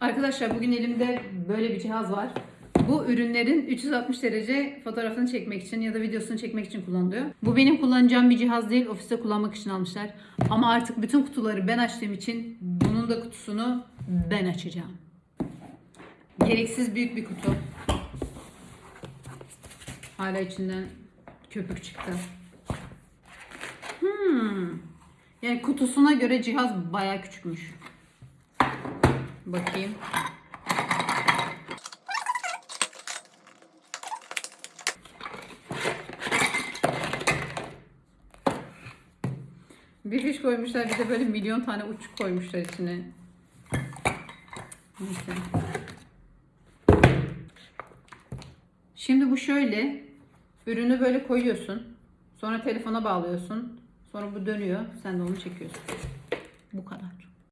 Arkadaşlar bugün elimde böyle bir cihaz var. Bu ürünlerin 360 derece fotoğrafını çekmek için ya da videosunu çekmek için kullanılıyor. Bu benim kullanacağım bir cihaz değil. Ofiste kullanmak için almışlar. Ama artık bütün kutuları ben açtığım için bunun da kutusunu ben açacağım. Gereksiz büyük bir kutu. Hala içinden köpük çıktı. Hmm. Yani kutusuna göre cihaz baya küçükmüş. Bakayım. Bir fiş koymuşlar bir de böyle milyon tane uçuk koymuşlar içine. Neyse. Şimdi bu şöyle. Ürünü böyle koyuyorsun. Sonra telefona bağlıyorsun. Sonra bu dönüyor. Sen de onu çekiyorsun. Bu kadar.